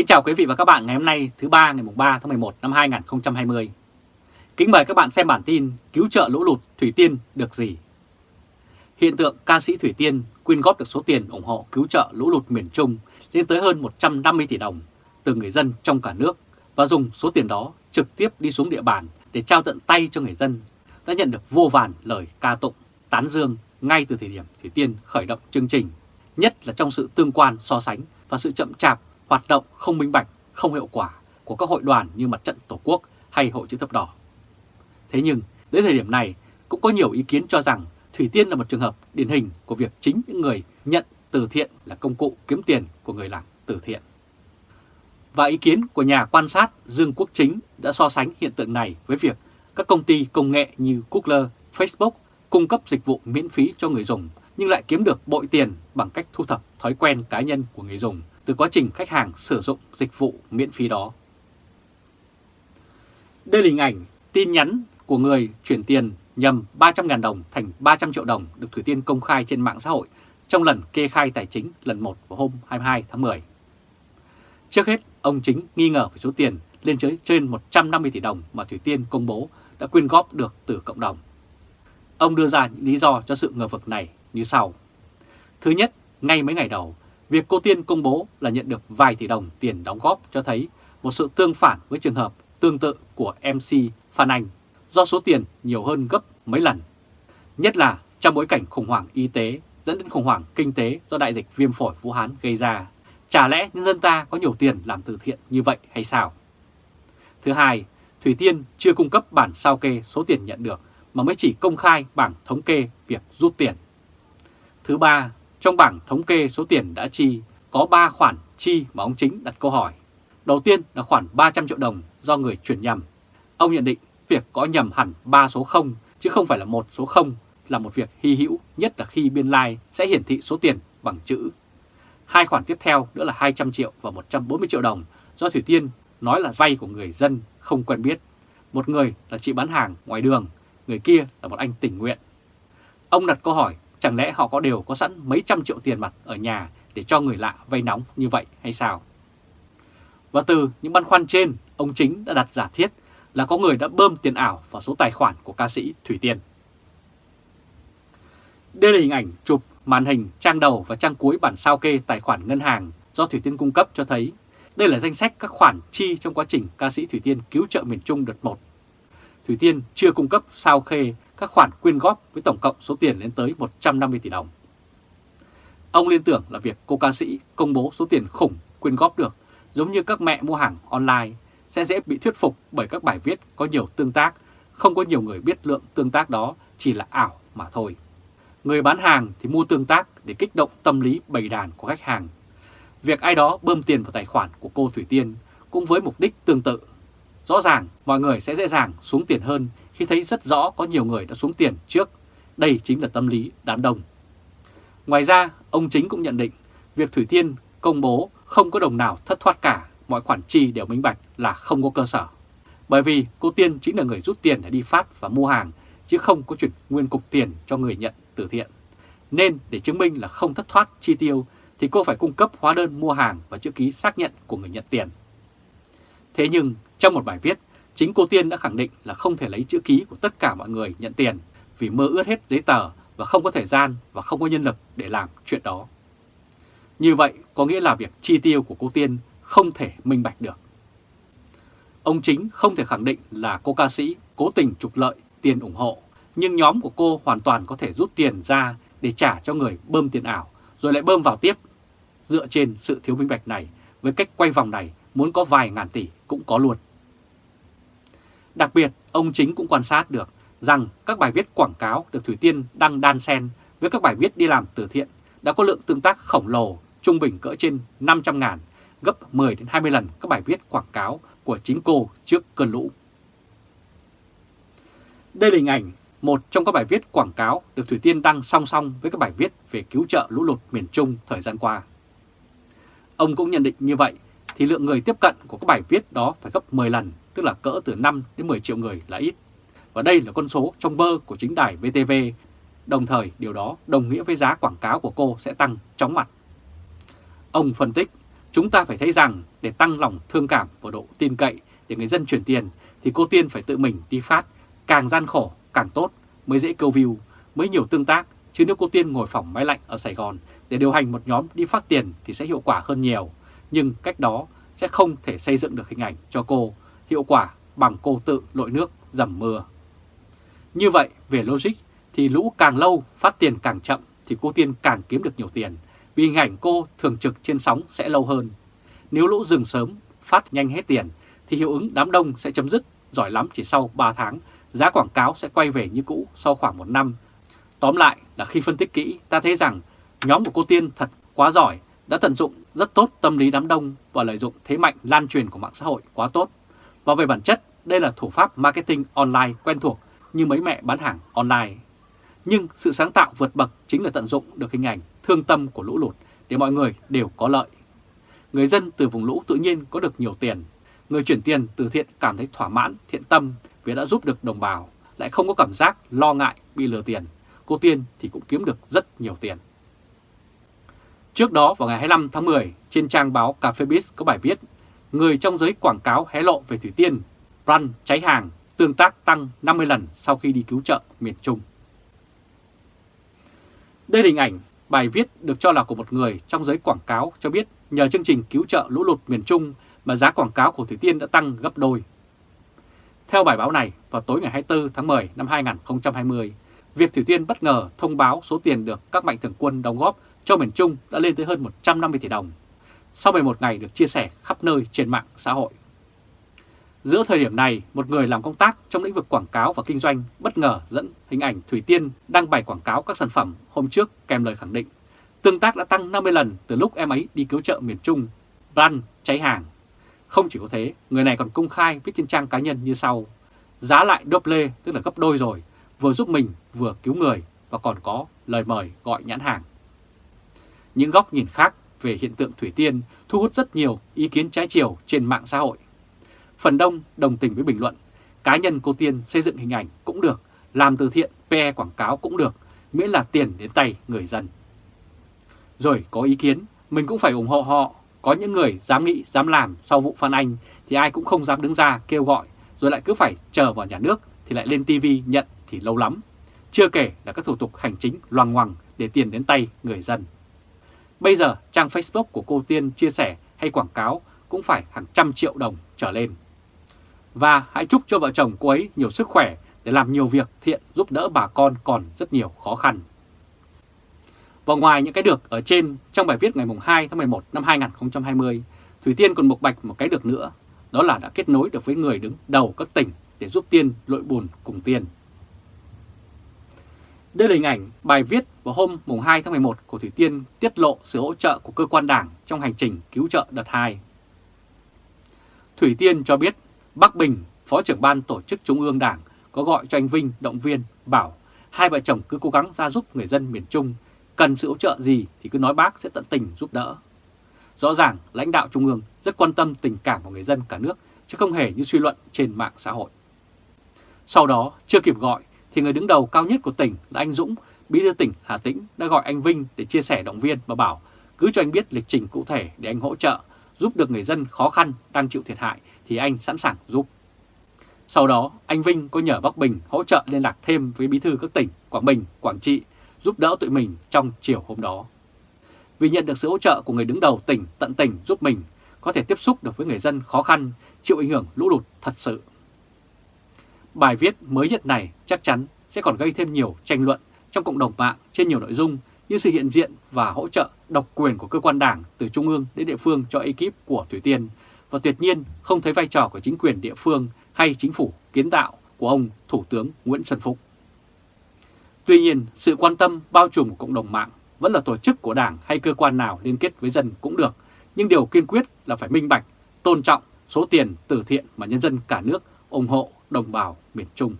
Kính chào quý vị và các bạn ngày hôm nay thứ ba ngày 3 tháng 11 năm 2020. Kính mời các bạn xem bản tin cứu trợ lũ lụt Thủy Tiên được gì? Hiện tượng ca sĩ Thủy Tiên quyên góp được số tiền ủng hộ cứu trợ lũ lụt miền Trung lên tới hơn 150 tỷ đồng từ người dân trong cả nước và dùng số tiền đó trực tiếp đi xuống địa bàn để trao tận tay cho người dân đã nhận được vô vàn lời ca tụng, tán dương ngay từ thời điểm Thủy Tiên khởi động chương trình, nhất là trong sự tương quan so sánh và sự chậm chạp, hoạt động không minh bạch, không hiệu quả của các hội đoàn như Mặt trận Tổ quốc hay Hội chữ thập đỏ. Thế nhưng, đến thời điểm này cũng có nhiều ý kiến cho rằng Thủy Tiên là một trường hợp điển hình của việc chính những người nhận từ thiện là công cụ kiếm tiền của người làm từ thiện. Và ý kiến của nhà quan sát Dương Quốc Chính đã so sánh hiện tượng này với việc các công ty công nghệ như Google, Facebook cung cấp dịch vụ miễn phí cho người dùng nhưng lại kiếm được bội tiền bằng cách thu thập thói quen cá nhân của người dùng từ quá trình khách hàng sử dụng dịch vụ miễn phí đó. Đây là hình ảnh tin nhắn của người chuyển tiền nhầm 300.000 đồng thành 300 triệu đồng được Thủy Tiên công khai trên mạng xã hội trong lần kê khai tài chính lần 1 vào hôm 22 tháng 10. Trước hết, ông Chính nghi ngờ về số tiền lên tới trên 150 tỷ đồng mà Thủy Tiên công bố đã quyên góp được từ cộng đồng. Ông đưa ra những lý do cho sự ngờ vực này như sau. Thứ nhất, ngay mấy ngày đầu, việc cô Tiên công bố là nhận được vài tỷ đồng tiền đóng góp cho thấy một sự tương phản với trường hợp tương tự của MC Phan Anh do số tiền nhiều hơn gấp mấy lần. Nhất là trong bối cảnh khủng hoảng y tế dẫn đến khủng hoảng kinh tế do đại dịch viêm phổi Vũ Hán gây ra. Chả lẽ nhân dân ta có nhiều tiền làm từ thiện như vậy hay sao? Thứ hai, Thủy Tiên chưa cung cấp bản sao kê số tiền nhận được mà mới chỉ công khai bảng thống kê việc rút tiền. Thứ ba, trong bảng thống kê số tiền đã chi có 3 khoản chi mà ông Chính đặt câu hỏi. Đầu tiên là khoản 300 triệu đồng do người chuyển nhầm. Ông nhận định việc có nhầm hẳn 3 số 0 chứ không phải là một số 0 là một việc hy hữu nhất là khi biên lai like sẽ hiển thị số tiền bằng chữ. Hai khoản tiếp theo nữa là 200 triệu và 140 triệu đồng do Thủy Tiên nói là vay của người dân không quen biết. Một người là chị bán hàng ngoài đường, người kia là một anh tình nguyện. Ông đặt câu hỏi chẳng lẽ họ có đều có sẵn mấy trăm triệu tiền mặt ở nhà để cho người lạ vay nóng như vậy hay sao? Và từ những băn khoăn trên, ông Chính đã đặt giả thiết là có người đã bơm tiền ảo vào số tài khoản của ca sĩ Thủy Tiên. Đây là hình ảnh chụp màn hình trang đầu và trang cuối bản sao kê tài khoản ngân hàng do Thủy Tiên cung cấp cho thấy đây là danh sách các khoản chi trong quá trình ca sĩ Thủy Tiên cứu trợ miền Trung đợt 1. Thủy Tiên chưa cung cấp sao kê các khoản quyên góp với tổng cộng số tiền lên tới 150 tỷ đồng. Ông liên tưởng là việc cô ca sĩ công bố số tiền khủng quyên góp được giống như các mẹ mua hàng online sẽ dễ bị thuyết phục bởi các bài viết có nhiều tương tác, không có nhiều người biết lượng tương tác đó chỉ là ảo mà thôi. Người bán hàng thì mua tương tác để kích động tâm lý bầy đàn của khách hàng. Việc ai đó bơm tiền vào tài khoản của cô Thủy Tiên cũng với mục đích tương tự. Rõ ràng mọi người sẽ dễ dàng xuống tiền hơn khi thấy rất rõ có nhiều người đã xuống tiền trước. Đây chính là tâm lý đám đông. Ngoài ra, ông Chính cũng nhận định việc Thủy Tiên công bố không có đồng nào thất thoát cả, mọi khoản chi đều minh bạch là không có cơ sở. Bởi vì cô Tiên chính là người rút tiền để đi phát và mua hàng, chứ không có chuyển nguyên cục tiền cho người nhận từ thiện. Nên để chứng minh là không thất thoát chi tiêu thì cô phải cung cấp hóa đơn mua hàng và chữ ký xác nhận của người nhận tiền. Thế nhưng trong một bài viết, chính cô Tiên đã khẳng định là không thể lấy chữ ký của tất cả mọi người nhận tiền vì mơ ướt hết giấy tờ và không có thời gian và không có nhân lực để làm chuyện đó. Như vậy có nghĩa là việc chi tiêu của cô Tiên không thể minh bạch được. Ông chính không thể khẳng định là cô ca sĩ cố tình trục lợi tiền ủng hộ, nhưng nhóm của cô hoàn toàn có thể rút tiền ra để trả cho người bơm tiền ảo, rồi lại bơm vào tiếp. Dựa trên sự thiếu minh bạch này, với cách quay vòng này, muốn có vài ngàn tỷ cũng có luôn. Đặc biệt, ông chính cũng quan sát được rằng các bài viết quảng cáo được Thủy Tiên đăng đan xen với các bài viết đi làm từ thiện đã có lượng tương tác khổng lồ, trung bình cỡ trên 500 ngàn, gấp 10 đến 20 lần các bài viết quảng cáo của chính cô trước cơn lũ. Đây là hình ảnh một trong các bài viết quảng cáo được Thủy Tiên đăng song song với các bài viết về cứu trợ lũ lụt miền Trung thời gian qua. Ông cũng nhận định như vậy thì lượng người tiếp cận của các bài viết đó phải gấp 10 lần, tức là cỡ từ 5 đến 10 triệu người là ít. Và đây là con số trong bơ của chính đài VTV, đồng thời điều đó đồng nghĩa với giá quảng cáo của cô sẽ tăng chóng mặt. Ông phân tích, Chúng ta phải thấy rằng để tăng lòng thương cảm và độ tin cậy để người dân chuyển tiền thì cô Tiên phải tự mình đi phát, càng gian khổ càng tốt mới dễ câu view, mới nhiều tương tác, chứ nếu cô Tiên ngồi phòng máy lạnh ở Sài Gòn để điều hành một nhóm đi phát tiền thì sẽ hiệu quả hơn nhiều, nhưng cách đó sẽ không thể xây dựng được hình ảnh cho cô hiệu quả bằng cô tự lội nước dầm mưa. Như vậy, về logic thì lũ càng lâu phát tiền càng chậm thì cô Tiên càng kiếm được nhiều tiền, vì hình ảnh cô thường trực trên sóng sẽ lâu hơn. Nếu lũ dừng sớm, phát nhanh hết tiền thì hiệu ứng đám đông sẽ chấm dứt, giỏi lắm chỉ sau 3 tháng, giá quảng cáo sẽ quay về như cũ sau khoảng một năm. Tóm lại là khi phân tích kỹ, ta thấy rằng nhóm của cô Tiên thật quá giỏi, đã tận dụng rất tốt tâm lý đám đông và lợi dụng thế mạnh lan truyền của mạng xã hội quá tốt. Và về bản chất, đây là thủ pháp marketing online quen thuộc như mấy mẹ bán hàng online. Nhưng sự sáng tạo vượt bậc chính là tận dụng được hình ảnh thương tâm của lũ lụt để mọi người đều có lợi. Người dân từ vùng lũ tự nhiên có được nhiều tiền. Người chuyển tiền từ thiện cảm thấy thỏa mãn, thiện tâm vì đã giúp được đồng bào, lại không có cảm giác lo ngại bị lừa tiền. Cô Tiên thì cũng kiếm được rất nhiều tiền. Trước đó vào ngày 25 tháng 10, trên trang báo cafebiz Biz có bài viết Người trong giới quảng cáo hé lộ về Thủy Tiên, run cháy hàng, tương tác tăng 50 lần sau khi đi cứu trợ miền Trung. Đây là hình ảnh bài viết được cho là của một người trong giới quảng cáo cho biết nhờ chương trình cứu trợ lũ lụt miền Trung mà giá quảng cáo của Thủy Tiên đã tăng gấp đôi. Theo bài báo này, vào tối ngày 24 tháng 10 năm 2020, việc Thủy Tiên bất ngờ thông báo số tiền được các mạnh thường quân đóng góp cho miền Trung đã lên tới hơn 150 tỷ đồng, sau 11 ngày được chia sẻ khắp nơi trên mạng xã hội. Giữa thời điểm này, một người làm công tác trong lĩnh vực quảng cáo và kinh doanh bất ngờ dẫn hình ảnh Thủy Tiên đăng bài quảng cáo các sản phẩm hôm trước kèm lời khẳng định. Tương tác đã tăng 50 lần từ lúc em ấy đi cứu trợ miền Trung, run, cháy hàng. Không chỉ có thế, người này còn công khai viết trên trang cá nhân như sau. Giá lại double tức là gấp đôi rồi, vừa giúp mình vừa cứu người và còn có lời mời gọi nhãn hàng. Những góc nhìn khác về hiện tượng Thủy Tiên thu hút rất nhiều ý kiến trái chiều trên mạng xã hội. Phần đông đồng tình với bình luận, cá nhân cô Tiên xây dựng hình ảnh cũng được, làm từ thiện, PE quảng cáo cũng được, miễn là tiền đến tay người dân. Rồi có ý kiến, mình cũng phải ủng hộ họ, có những người dám nghĩ, dám làm sau vụ Phan Anh thì ai cũng không dám đứng ra kêu gọi, rồi lại cứ phải chờ vào nhà nước thì lại lên TV nhận thì lâu lắm. Chưa kể là các thủ tục hành chính loằng ngoằng để tiền đến tay người dân. Bây giờ trang Facebook của cô Tiên chia sẻ hay quảng cáo cũng phải hàng trăm triệu đồng trở lên. Và hãy chúc cho vợ chồng cô ấy nhiều sức khỏe để làm nhiều việc thiện giúp đỡ bà con còn rất nhiều khó khăn. Và ngoài những cái được ở trên, trong bài viết ngày 2 tháng 11 năm 2020, Thủy Tiên còn bộc bạch một cái được nữa, đó là đã kết nối được với người đứng đầu các tỉnh để giúp Tiên lội bùn cùng Tiên. Đây là hình ảnh bài viết vào hôm mùng 2 tháng 11 của Thủy Tiên tiết lộ sự hỗ trợ của cơ quan đảng trong hành trình cứu trợ đợt 2. Thủy Tiên cho biết Bắc Bình, Phó trưởng ban tổ chức Trung ương Đảng có gọi cho anh Vinh động viên bảo hai vợ chồng cứ cố gắng ra giúp người dân miền Trung, cần sự hỗ trợ gì thì cứ nói bác sẽ tận tình giúp đỡ. Rõ ràng lãnh đạo Trung ương rất quan tâm tình cảm của người dân cả nước chứ không hề như suy luận trên mạng xã hội. Sau đó, chưa kịp gọi thì người đứng đầu cao nhất của tỉnh là anh Dũng, bí thư tỉnh Hà Tĩnh đã gọi anh Vinh để chia sẻ động viên và bảo cứ cho anh biết lịch trình cụ thể để anh hỗ trợ, giúp được người dân khó khăn đang chịu thiệt hại thì anh sẵn sàng giúp. Sau đó, anh Vinh có nhờ Bắc Bình hỗ trợ liên lạc thêm với bí thư các tỉnh Quảng Bình, Quảng Trị giúp đỡ tụi mình trong chiều hôm đó. Vì nhận được sự hỗ trợ của người đứng đầu tỉnh tận tỉnh giúp mình, có thể tiếp xúc được với người dân khó khăn, chịu ảnh hưởng lũ lụt thật sự. Bài viết mới nhất này chắc chắn sẽ còn gây thêm nhiều tranh luận trong cộng đồng mạng trên nhiều nội dung như sự hiện diện và hỗ trợ độc quyền của cơ quan đảng từ trung ương đến địa phương cho ekip của Thủy Tiên và tuyệt nhiên không thấy vai trò của chính quyền địa phương hay chính phủ kiến tạo của ông Thủ tướng Nguyễn Xuân Phúc. Tuy nhiên, sự quan tâm bao trùm của cộng đồng mạng vẫn là tổ chức của đảng hay cơ quan nào liên kết với dân cũng được, nhưng điều kiên quyết là phải minh bạch, tôn trọng số tiền từ thiện mà nhân dân cả nước ủng hộ đồng bào miền Trung.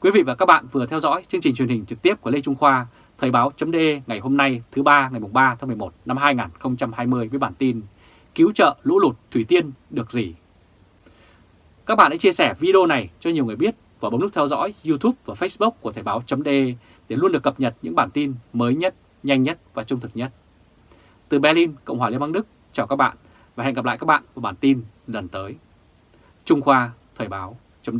Quý vị và các bạn vừa theo dõi chương trình truyền hình trực tiếp của Lê Trung Khoa, Thời báo.de ngày hôm nay thứ ba ngày 3 tháng 11 năm 2020 với bản tin Cứu trợ lũ lụt Thủy Tiên được gì? Các bạn hãy chia sẻ video này cho nhiều người biết và bấm nút theo dõi YouTube và Facebook của Thời báo.de để luôn được cập nhật những bản tin mới nhất, nhanh nhất và trung thực nhất. Từ Berlin, Cộng hòa Liên bang Đức, chào các bạn và hẹn gặp lại các bạn vào bản tin lần tới. Trung Khoa, Thời báo, chấm